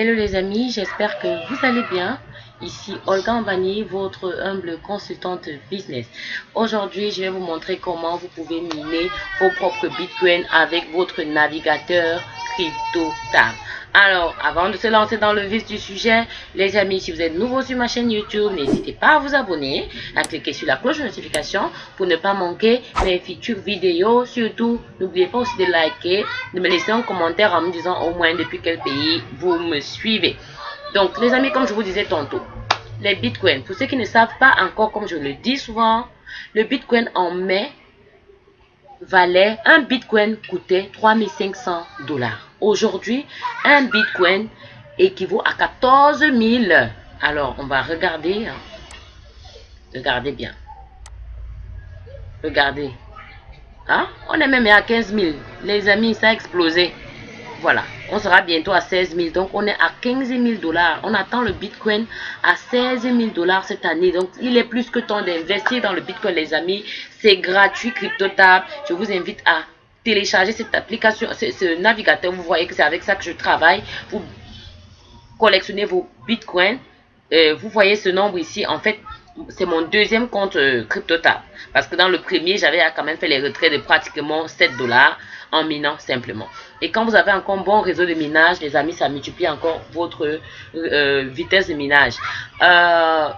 Hello les amis, j'espère que vous allez bien. Ici Olga Ambani, votre humble consultante business. Aujourd'hui, je vais vous montrer comment vous pouvez miner vos propres bitcoins avec votre navigateur CryptoTab. Alors, avant de se lancer dans le vif du sujet, les amis, si vous êtes nouveau sur ma chaîne YouTube, n'hésitez pas à vous abonner, à cliquer sur la cloche de notification pour ne pas manquer mes futures vidéos. Surtout, n'oubliez pas aussi de liker, de me laisser un commentaire en me disant au moins depuis quel pays vous me suivez. Donc, les amis, comme je vous disais tantôt, les bitcoins, pour ceux qui ne savent pas encore, comme je le dis souvent, le bitcoin en mai valait, un bitcoin coûtait 3500 dollars. Aujourd'hui, un bitcoin équivaut à 14 000. Alors, on va regarder. Hein. Regardez bien. Regardez. Hein? On est même à 15 000. Les amis, ça a explosé. Voilà. On sera bientôt à 16 000. Donc, on est à 15 000 dollars. On attend le Bitcoin à 16 000 dollars cette année. Donc, il est plus que temps d'investir dans le Bitcoin, les amis. C'est gratuit, CryptoTab. Je vous invite à télécharger cette application, ce, navigateur, vous voyez que c'est avec ça que je travaille. Vous collectionnez vos bitcoins. Euh, vous voyez ce nombre ici. En fait, c'est mon deuxième compte euh, CryptoTab. Parce que dans le premier, j'avais quand même fait les retraits de pratiquement 7 dollars en minant simplement. Et quand vous avez encore un bon réseau de minage, les amis, ça multiplie encore votre euh, vitesse de minage.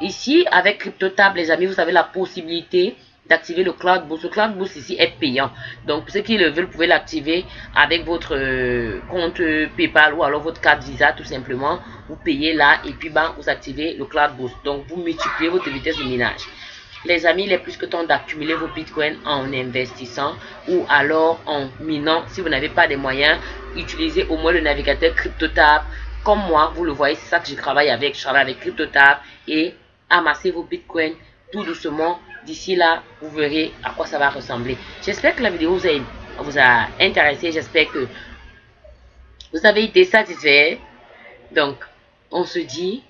ici, avec CryptoTab, les amis, vous avez la possibilité d'activer le Cloud Boost. Le Cloud Boost ici est payant. Donc, ceux qui le veulent, vous pouvez l'activer avec votre euh, compte PayPal ou alors votre carte Visa tout simplement. Vous payez là et puis ben, vous activez le Cloud Boost. Donc, vous multipliez votre vitesse de minage. Les amis, il est plus que temps d'accumuler vos bitcoins en investissant ou alors en minant. Si vous n'avez pas de moyens, utilisez au moins le navigateur CryptoTab. Comme moi, vous le voyez, c'est ça que je travaille avec. Je travaille avec CryptoTab et amassez vos bitcoins tout doucement. D'ici là, vous verrez à quoi ça va ressembler. J'espère que la vidéo vous a, vous a intéressé. J'espère que vous avez été satisfait. Donc, on se dit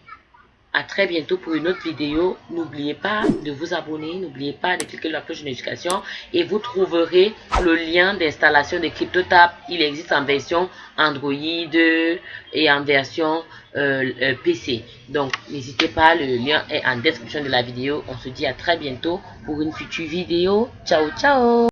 à très bientôt pour une autre vidéo. N'oubliez pas de vous abonner. N'oubliez pas de cliquer sur la cloche de notification. Et vous trouverez le lien d'installation de CryptoTab. Il existe en version Android et en version euh, PC. Donc, n'hésitez pas. Le lien est en description de la vidéo. On se dit à très bientôt pour une future vidéo. Ciao, ciao